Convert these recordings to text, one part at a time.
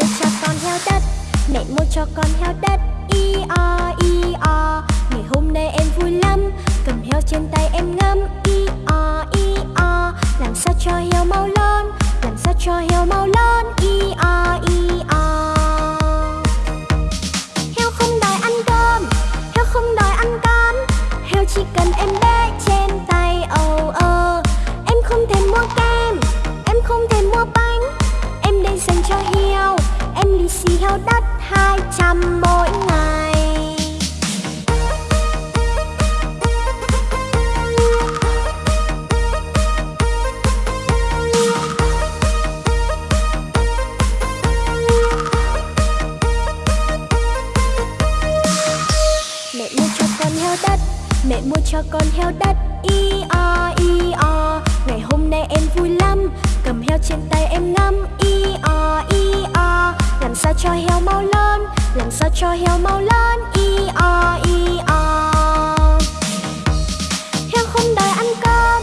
mua cho con heo đất, mẹ mua cho con heo đất. I o i o, ngày hôm nay em vui lắm. Cầm heo trên tay em ngâm i o i o, làm sao cho heo mau lớn làm sao cho heo mau lớn i o i o. heo trên tay em ngắm i o i o. Làm sao cho heo mau lớn, Làm sao cho heo mau lớn i o i o. Heo không đòi ăn cơm,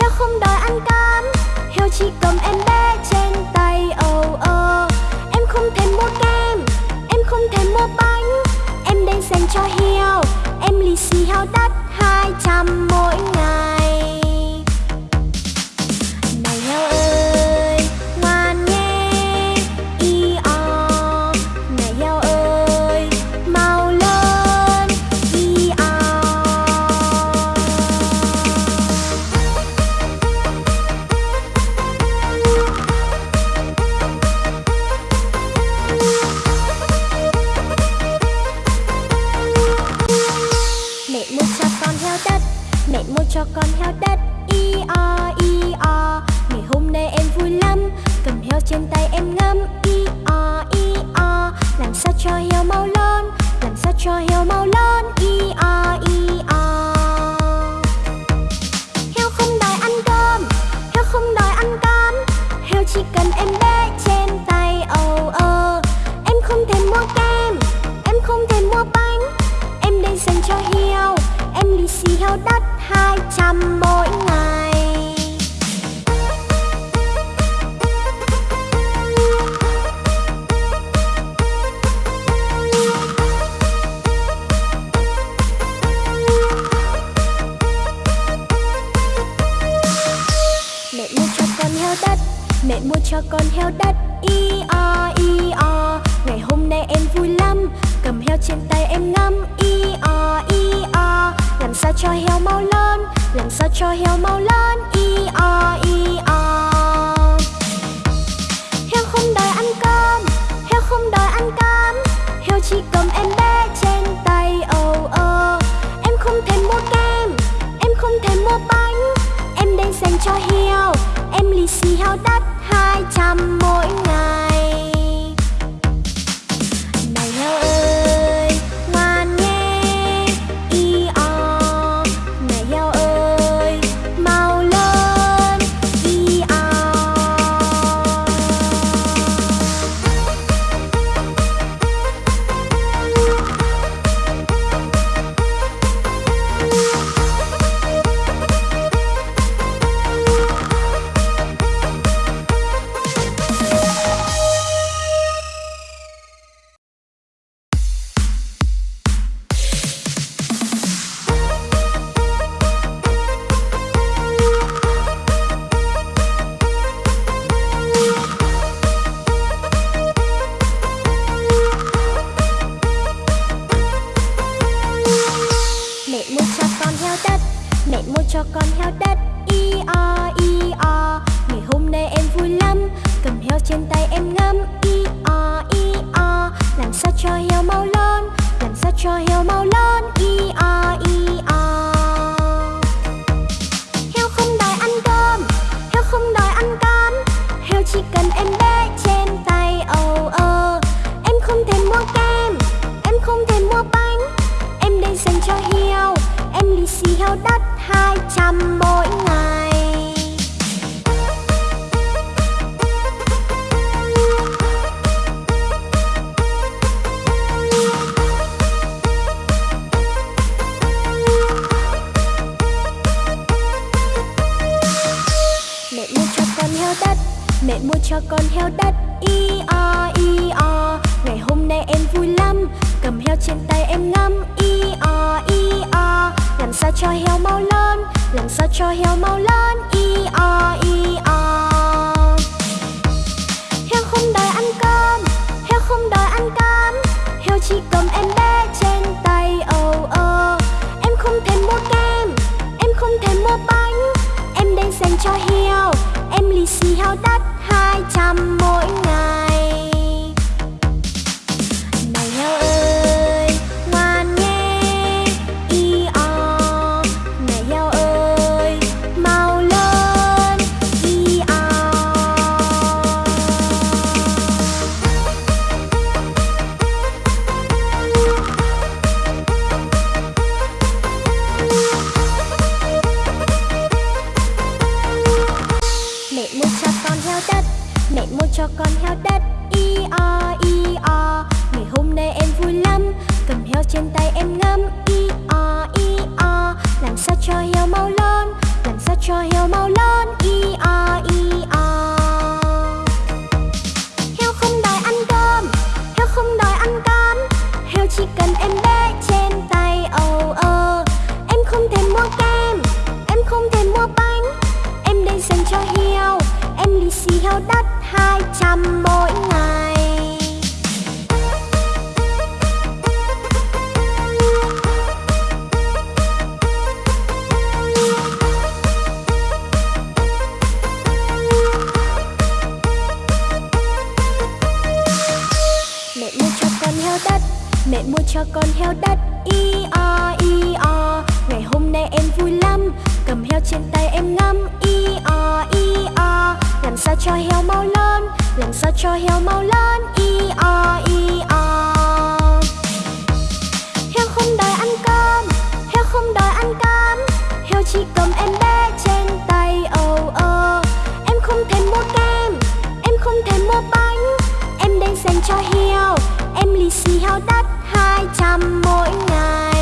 Heo không đòi ăn cám Heo chỉ cầm em bé trên tay âu ơ Em không thèm mua kem, Em không thèm mua bánh. Em đang dành cho heo, Em lì xì heo đất hai trăm mỗi ngày. Em bé trên tay âu ơ Em không thể mua kem, Em không thể mua bánh. Em đây dành cho heo, Em lì xì heo đất hai trăm mỗi ngày. Mua cho con heo đất. I, o i, o. Ngày hôm nay em vui lắm. Cầm heo trên tay em ngắm. I, o i, o. Làm sao cho heo mau lớn? Làm sao cho heo mau lớn? I, o i, o. Heo không đòi ăn cơm. Heo không đòi ăn cám. Heo chỉ cầm em bé trên tay. Âu ơ. Em không thèm mua kem. Em không thèm mua bánh. Em đây dành cho heo. Em lì xì heo đất hai trăm mỗi ngày. Heo đất. Mẹ mua cho con heo đất. Y o y o. Ngày hôm nay em vui lắm. Cầm heo trên tay em ngắm Y o y o. Làm sao cho heo mau lớn Làm sao cho heo mau lớn Y o y o. trăm mỗi ngày. Mẹ mua cho con heo đất, Mẹ mua cho con heo đất Y o y o. Ngày hôm nay em vui lắm, Cầm heo trên tay em ngắm Y o y o. Làm sao cho heo mau làm sao cho heo mau lớn. Y o y o. Heo không đòi ăn cơm. Heo không đòi ăn cám Heo chỉ cầm em bé trên tay. Oh oh Em không thèm mua kem. Em không thèm mua bánh. Em đang dành cho heo. Em lì xì heo đắt hai trăm mỗi ngày. Hai mỗi ngày. Mẹ mua cho con heo đất, Mẹ mua cho con heo đất. Cho heo mau lớn, Y o y o. Heo không đòi ăn cơm, Heo không đòi ăn cám. Heo chỉ cầm em bé trên tay oh oh Em không thèm mua kem, Em không thèm mua bánh. Em đang dành cho heo, Em lì xì heo đắt hai trăm mỗi ngày.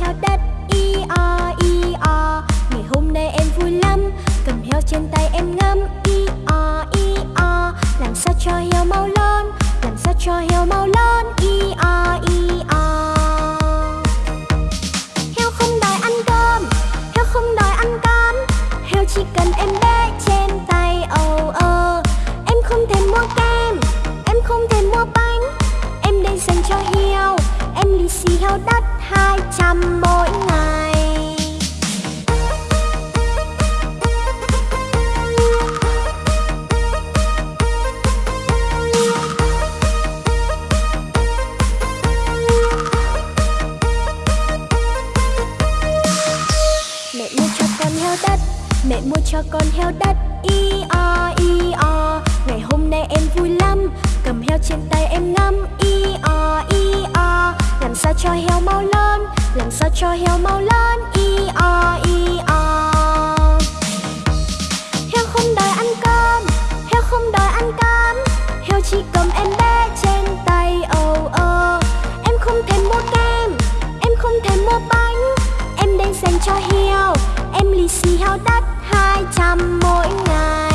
Heo đất, i, o i, o. Ngày hôm nay em vui lắm, Cầm heo trên tay em ngắm, i, o i, o. Làm sao cho heo mau lớn Làm sao cho heo mau lớn i, o i, o. Heo không đòi ăn cơm, Heo không đòi ăn cám. Heo chỉ cần em bé trên tay oh oh Em không thèm mua kem, Em không thèm mua bánh. Em đây dành cho heo, Em lì xì heo đất hai trăm mỗi cho heo. Em lì xì heo đắt hai trăm mỗi ngày.